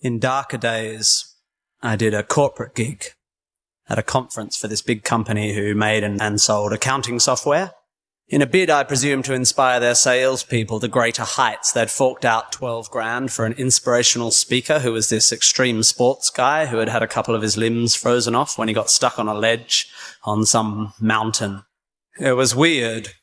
In darker days, I did a corporate gig at a conference for this big company who made and, and sold accounting software. In a bid, I presume, to inspire their salespeople to greater heights, they'd forked out 12 grand for an inspirational speaker who was this extreme sports guy who had had a couple of his limbs frozen off when he got stuck on a ledge on some mountain. It was weird.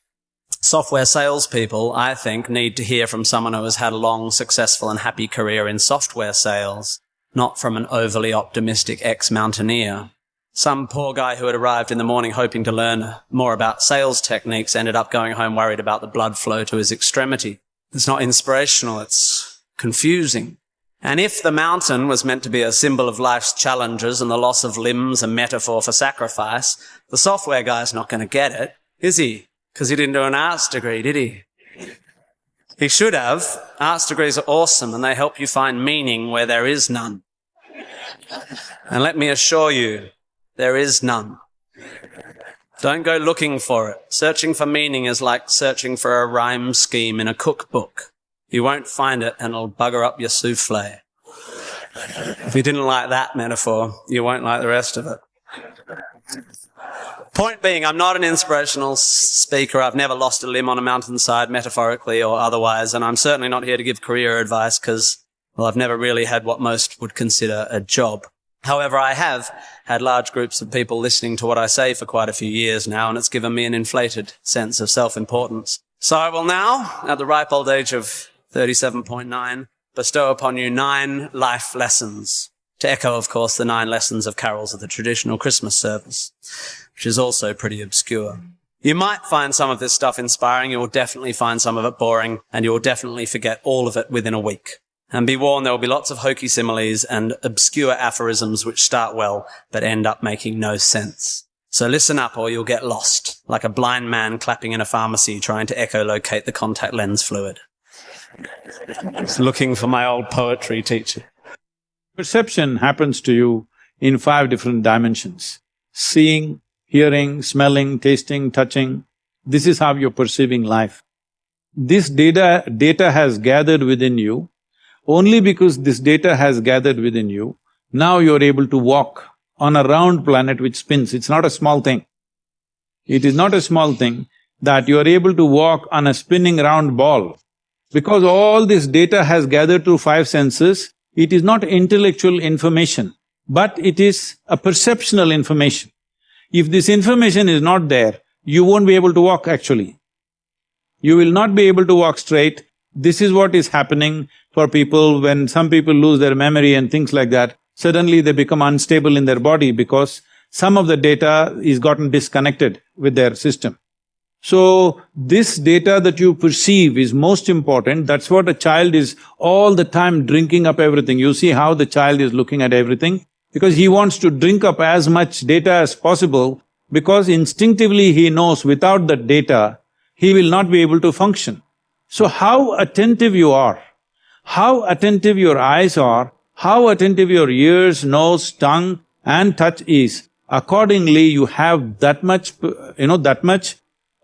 Software salespeople, I think, need to hear from someone who has had a long, successful and happy career in software sales, not from an overly optimistic ex-mountaineer. Some poor guy who had arrived in the morning hoping to learn more about sales techniques ended up going home worried about the blood flow to his extremity. It's not inspirational, it's confusing. And if the mountain was meant to be a symbol of life's challenges and the loss of limbs a metaphor for sacrifice, the software guy's not going to get it, is he? Because he didn't do an arts degree, did he? He should have. Arts degrees are awesome and they help you find meaning where there is none. And let me assure you, there is none. Don't go looking for it. Searching for meaning is like searching for a rhyme scheme in a cookbook. You won't find it and it'll bugger up your souffle. If you didn't like that metaphor, you won't like the rest of it. Point being, I'm not an inspirational speaker. I've never lost a limb on a mountainside, metaphorically or otherwise, and I'm certainly not here to give career advice because, well, I've never really had what most would consider a job. However, I have had large groups of people listening to what I say for quite a few years now, and it's given me an inflated sense of self-importance. So I will now, at the ripe old age of 37.9, bestow upon you nine life lessons. To echo, of course, the nine lessons of carols of the traditional Christmas service, which is also pretty obscure. You might find some of this stuff inspiring, you will definitely find some of it boring, and you will definitely forget all of it within a week. And be warned, there will be lots of hokey similes and obscure aphorisms which start well, but end up making no sense. So listen up or you'll get lost, like a blind man clapping in a pharmacy trying to echolocate the contact lens fluid. Looking for my old poetry teacher. Perception happens to you in five different dimensions. Seeing, hearing, smelling, tasting, touching. This is how you're perceiving life. This data… data has gathered within you only because this data has gathered within you, now you're able to walk on a round planet which spins. It's not a small thing. It is not a small thing that you are able to walk on a spinning round ball. Because all this data has gathered through five senses, it is not intellectual information, but it is a perceptual information. If this information is not there, you won't be able to walk actually. You will not be able to walk straight. This is what is happening for people when some people lose their memory and things like that, suddenly they become unstable in their body because some of the data is gotten disconnected with their system. So, this data that you perceive is most important, that's what a child is all the time drinking up everything. You see how the child is looking at everything? Because he wants to drink up as much data as possible because instinctively he knows without that data, he will not be able to function. So how attentive you are how attentive your eyes are, how attentive your ears, nose, tongue and touch is, accordingly you have that much, you know, that much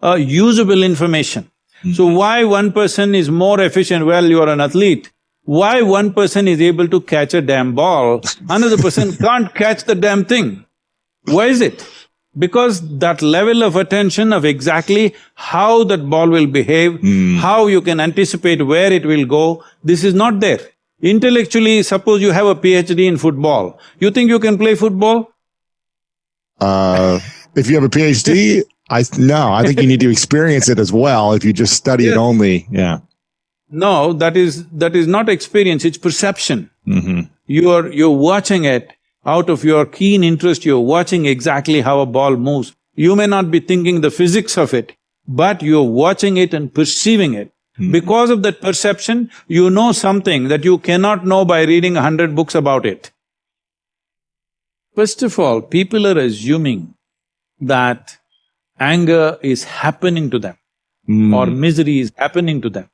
uh, usable information. Mm. So why one person is more efficient, well, you are an athlete, why one person is able to catch a damn ball, another person can't catch the damn thing? Why is it? Because that level of attention of exactly how that ball will behave, mm. how you can anticipate where it will go, this is not there. Intellectually, suppose you have a PhD in football, you think you can play football? Uh, if you have a PhD, I… no, I think you need to experience it as well if you just study it only, yeah. No, that is… that is not experience, it's perception. Mm -hmm. You're… you're watching it out of your keen interest, you're watching exactly how a ball moves. You may not be thinking the physics of it, but you're watching it and perceiving it. Hmm. Because of that perception, you know something that you cannot know by reading a hundred books about it. First of all, people are assuming that anger is happening to them mm. or misery is happening to them.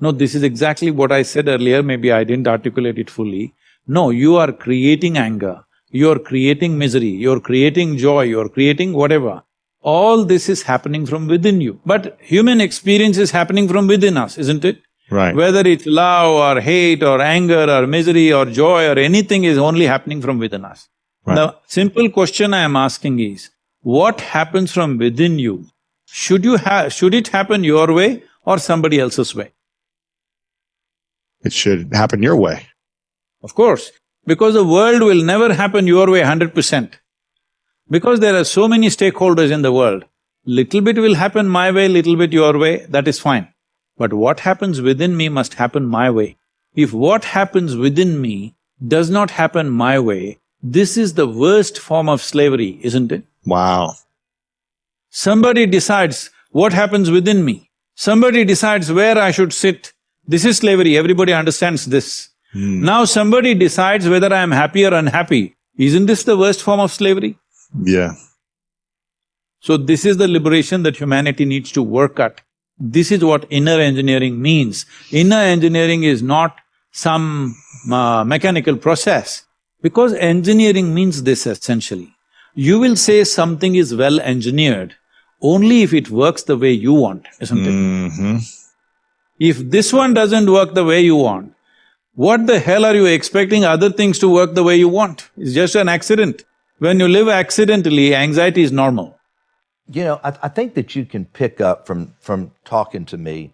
No, this is exactly what I said earlier, maybe I didn't articulate it fully. No, you are creating anger you're creating misery, you're creating joy, you're creating whatever. All this is happening from within you. But human experience is happening from within us, isn't it? Right. Whether it's love or hate or anger or misery or joy or anything is only happening from within us. Right. The simple question I am asking is, what happens from within you? Should you have… should it happen your way or somebody else's way? It should happen your way. Of course, because the world will never happen your way hundred percent. Because there are so many stakeholders in the world, little bit will happen my way, little bit your way, that is fine. But what happens within me must happen my way. If what happens within me does not happen my way, this is the worst form of slavery, isn't it? Wow. Somebody decides what happens within me. Somebody decides where I should sit. This is slavery, everybody understands this. Hmm. Now somebody decides whether I am happy or unhappy. Isn't this the worst form of slavery? Yeah. So this is the liberation that humanity needs to work at. This is what inner engineering means. Inner engineering is not some uh, mechanical process, because engineering means this essentially. You will say something is well engineered only if it works the way you want, isn't it? Mm-hmm. If this one doesn't work the way you want, what the hell are you expecting other things to work the way you want? It's just an accident. When you live accidentally, anxiety is normal. You know, I, I think that you can pick up from from talking to me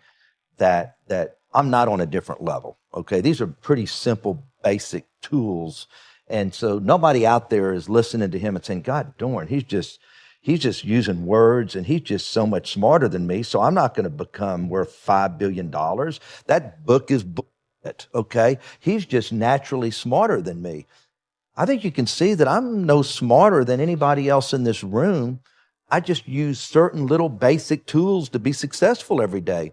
that that I'm not on a different level. Okay, these are pretty simple, basic tools, and so nobody out there is listening to him and saying, "God darn, he's just he's just using words, and he's just so much smarter than me." So I'm not going to become worth five billion dollars. That book is bullshit. Okay, he's just naturally smarter than me. I think you can see that I'm no smarter than anybody else in this room. I just use certain little basic tools to be successful every day.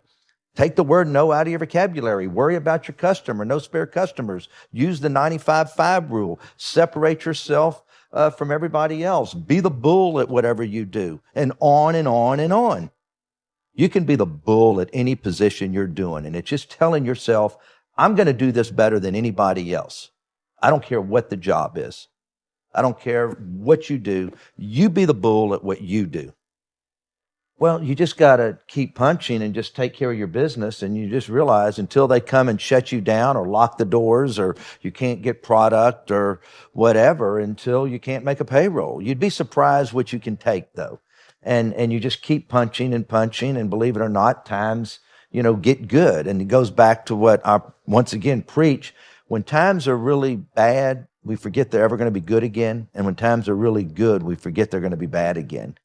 Take the word no out of your vocabulary. Worry about your customer. No spare customers. Use the 95-5 rule. Separate yourself uh, from everybody else. Be the bull at whatever you do. And on and on and on. You can be the bull at any position you're doing. And it's just telling yourself, I'm going to do this better than anybody else. I don't care what the job is. I don't care what you do. You be the bull at what you do. Well, you just got to keep punching and just take care of your business. And you just realize until they come and shut you down or lock the doors or you can't get product or whatever until you can't make a payroll. You'd be surprised what you can take though. And, and you just keep punching and punching. And believe it or not, times, you know, get good. And it goes back to what I once again preach. When times are really bad, we forget they're ever going to be good again. And when times are really good, we forget they're going to be bad again.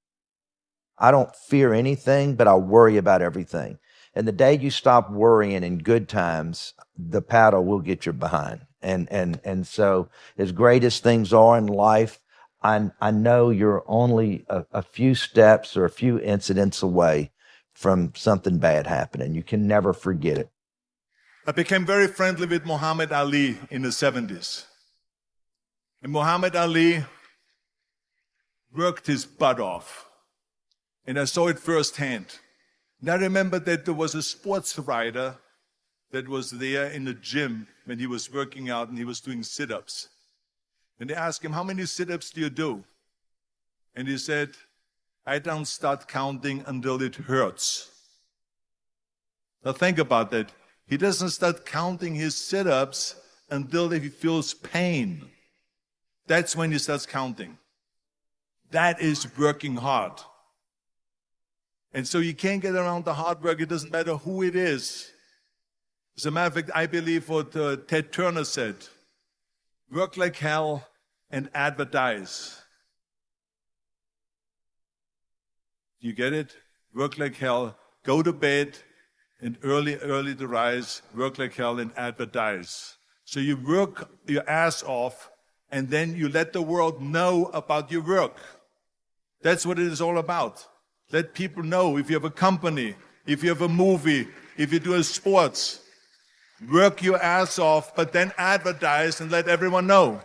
I don't fear anything, but I worry about everything. And the day you stop worrying in good times, the paddle will get you behind. And, and, and so as great as things are in life, I, I know you're only a, a few steps or a few incidents away from something bad happening. You can never forget it. I became very friendly with Muhammad Ali in the 70s. And Muhammad Ali worked his butt off. And I saw it firsthand. And I remember that there was a sports writer that was there in the gym when he was working out and he was doing sit ups. And they asked him, How many sit ups do you do? And he said, I don't start counting until it hurts. Now think about that. He doesn't start counting his sit ups until he feels pain. That's when he starts counting. That is working hard. And so you can't get around the hard work. It doesn't matter who it is. As a matter of fact, I believe what uh, Ted Turner said work like hell and advertise. You get it? Work like hell, go to bed, and early, early to rise, work like hell and advertise. So you work your ass off, and then you let the world know about your work. That's what it is all about. Let people know if you have a company, if you have a movie, if you do a sports. Work your ass off, but then advertise and let everyone know.